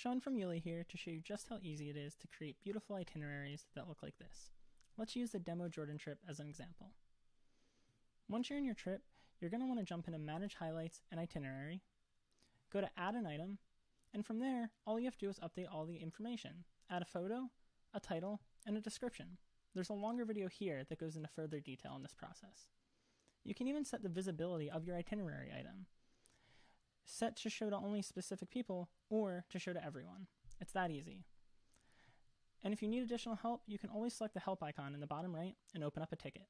Sean from Yuli here to show you just how easy it is to create beautiful itineraries that look like this. Let's use the demo Jordan trip as an example. Once you're in your trip, you're going to want to jump into Manage Highlights and Itinerary, go to Add an Item, and from there, all you have to do is update all the information. Add a photo, a title, and a description. There's a longer video here that goes into further detail in this process. You can even set the visibility of your itinerary item. Set to show to only specific people or to show to everyone. It's that easy. And if you need additional help, you can always select the help icon in the bottom right and open up a ticket.